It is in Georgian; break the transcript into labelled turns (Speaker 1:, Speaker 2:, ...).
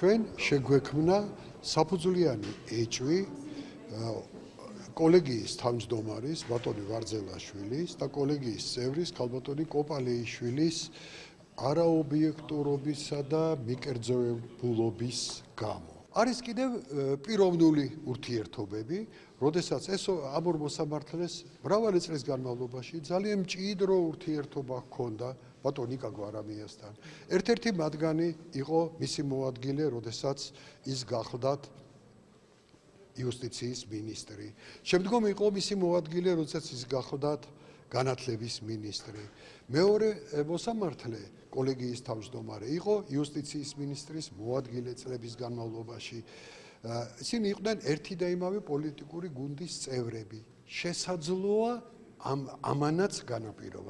Speaker 1: ჩვენ შეგვექმნა საფუძვლიანი ეჭვი კოლეგიის თავმჯდომარის ბატონი ვარძელაშვილის და კოლეგიის წევრის ქალბატონი კოპალეიშვილის არაობიექტურობისა და მიკერძოებულობის გამო. არის კიდევ პიროვნული ურთიერთობები, როდესაც ეს ამორ მოსამართლეს მრავალი წლის განმავლობაში ძალიან მჭიდრო ურთიერთობა ჰქონდა ბატონ იკა გვარამიასთან. ერთ-ერთი მათგანი იყო მისი მოადგილე, როდესაც ის გახლდათ იუსტიციის მინისტრი. შემდგომ იყო მისი მოადგილე, როდესაც ის გახლდათ განათლების მინისტრი. მეორე მოსამართლე კოლეგიის თავმჯდომარე იყო იუსტიციის მინისტრის მოადგილე წლების განმავლობაში. ისინი იყვნენ ერთი და იმავე პოლიტიკური გუნდის წევრები. შესაძლოა ამ ამანაც განაპირობა